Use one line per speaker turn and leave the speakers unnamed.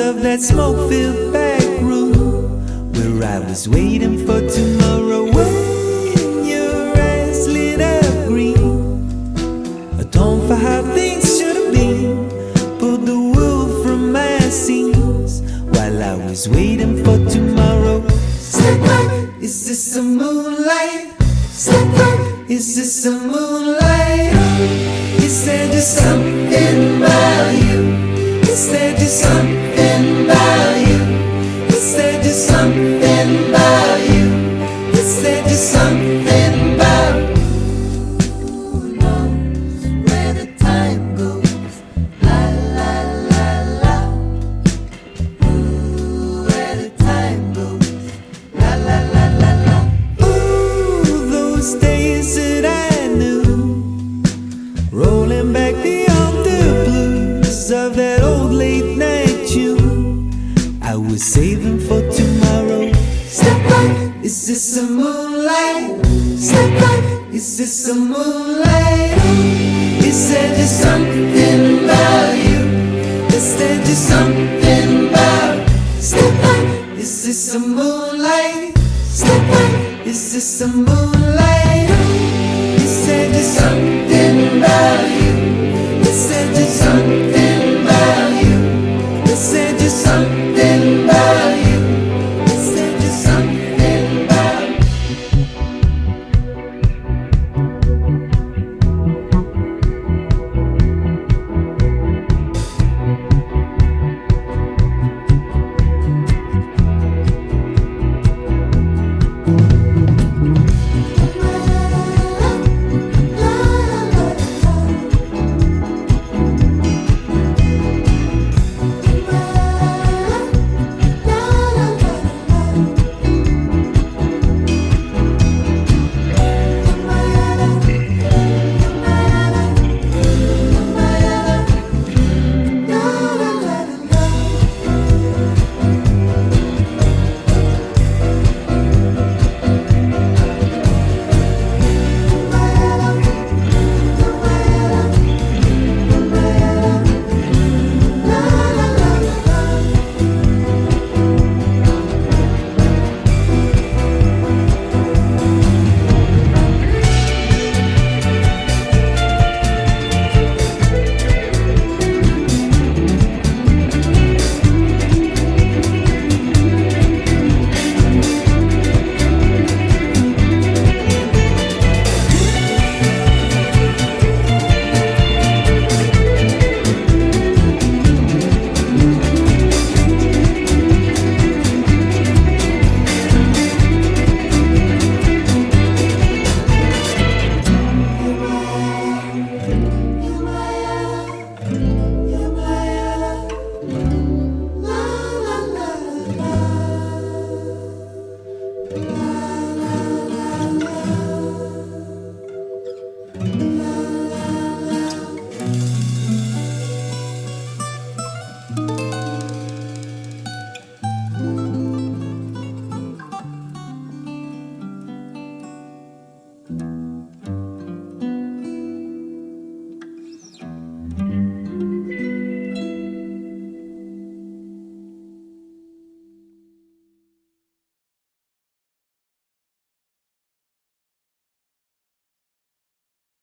that smoke-filled back room where I was waiting for tomorrow. When your eyes lit up green, atone for how things should have been. Pulled the wool from my seams while I was waiting for tomorrow. Step back, is this a moonlight? Step back, is this a moonlight? Is there just something that old late night tune. I was saving for tomorrow. Step back, is this a moonlight? Step back, is this a moonlight? Is there just something about you? Is there just something about? Step back, is this a moonlight? Step back, is this a moonlight?